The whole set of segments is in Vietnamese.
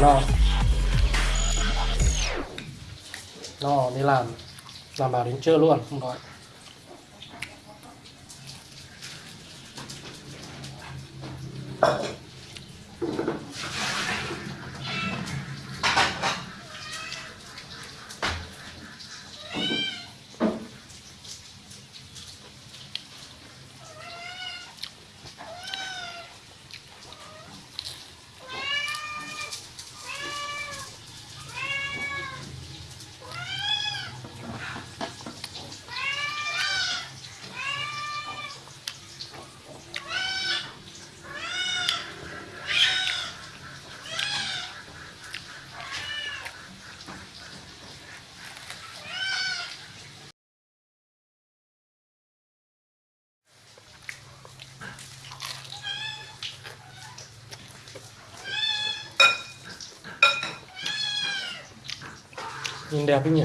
no no đi làm. Làm bảo đến trưa luôn không đói. Nhìn đẹp ấy nhỉ?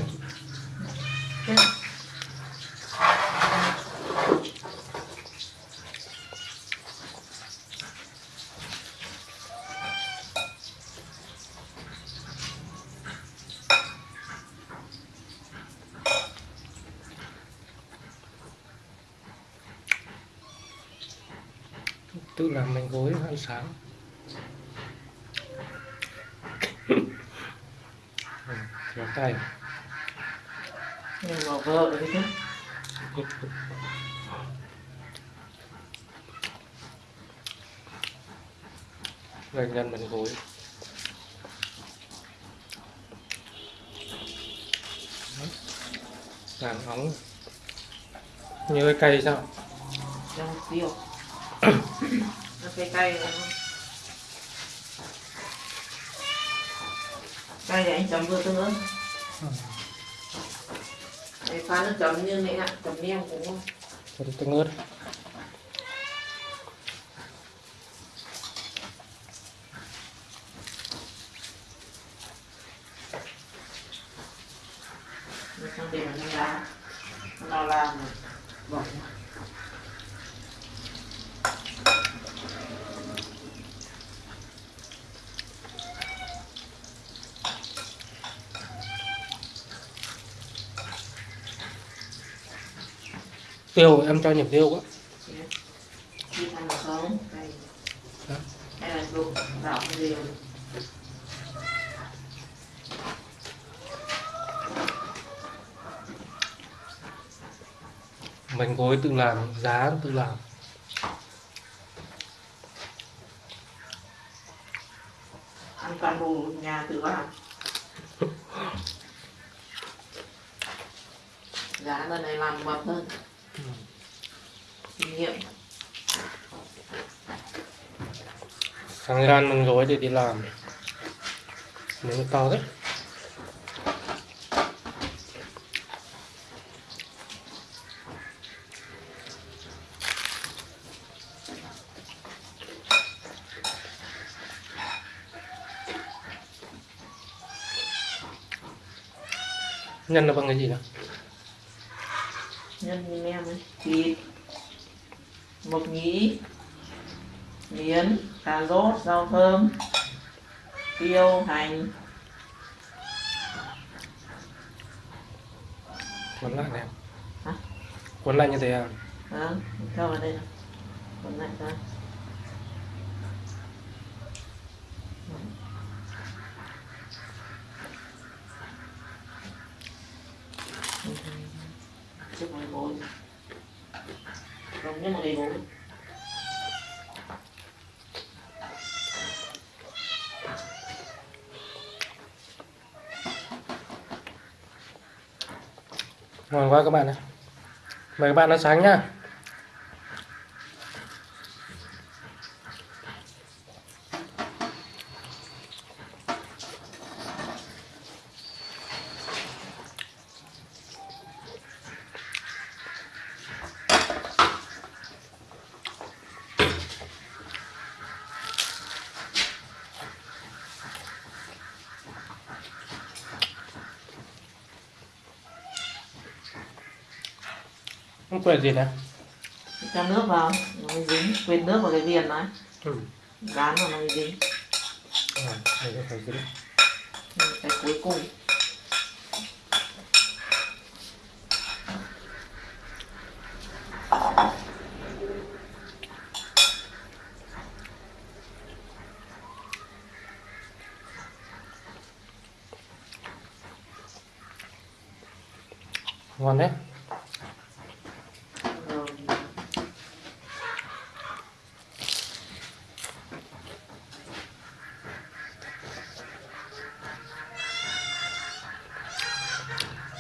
Tự làm bánh gối ăn sáng. Kéo tay. Mà vợ đấy chứ gạch nhân bánh gối. Làm nóng như cái cây sao? Trong tiêu. Nó cay cay không? Cay thì anh chấm vừa tương ớt Anh pha nước chấm như này ạ, chấm nem cũng ngon. Cho đi tương ớt. Xong để vào trong đá Nó làm rồi tiêu em cho nhập tiêu quá. Bánh gối tự làm giá tự làm. Ăn toàn bộ nhà tự làm. Giá lần này làm mập hơn sáng ra ăn bánh gối để đi làm. Miếng to đấy nhân là bằng cái gì đó? Nhân như em ấy. Thịt mộc nhĩ miến cà rốt rau thơm tiêu hành. Cuốn lại này. Hả? cuốn lại như thế à? Đó cho vào đây nào. Còn lại ra trước một cái không nhất một cái bối ngon vâng, quá các bạn ạ. Mời các bạn ăn sáng nhá. Không quên gì nữa. Cho nước vào nó mới dính. Quên nước vào cái viền này ừ. vào nó mới dính. À, đây có phải dính. Ừ, cái cuối cùng. Ngon đấy rồi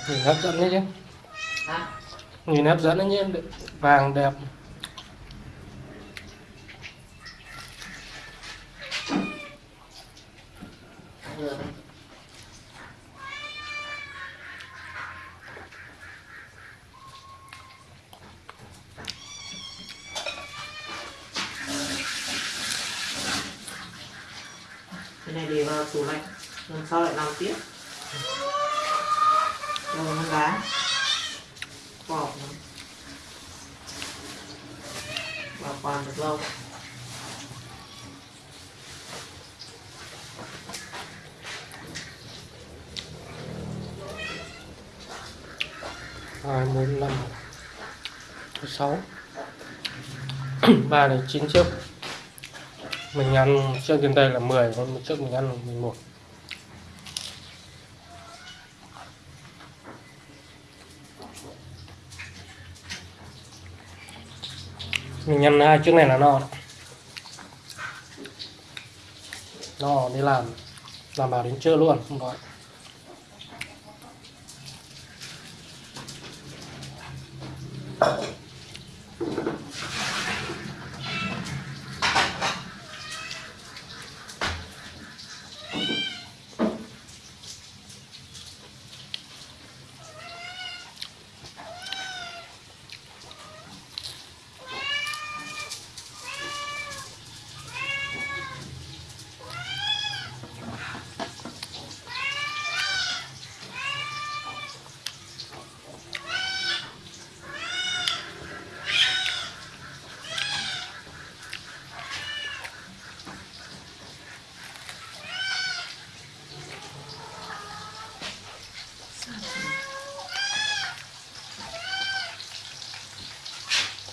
nhìn hấp dẫn đấy chứ. Nhìn hấp dẫn đấy nhé vàng đẹp. Cái này để vào tủ lạnh lần sau lại làm tiếp? Rồi nó đá vỏ nó bảo quản được lâu hai bốn năm sáu. Ba này chín chiếc. Mình ăn trước trên đây là 10 còn một chiếc mình ăn là 11 mình nhân hai chiếc này là no no, đi làm. Làm bảo đến trưa luôn, không gọi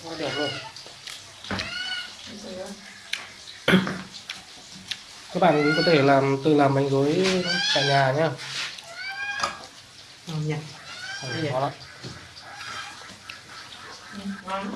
quá đẹp luôn các bạn cũng có thể làm tự làm bánh gối tại nhà nhé ngon nhỉ khó lắm ngon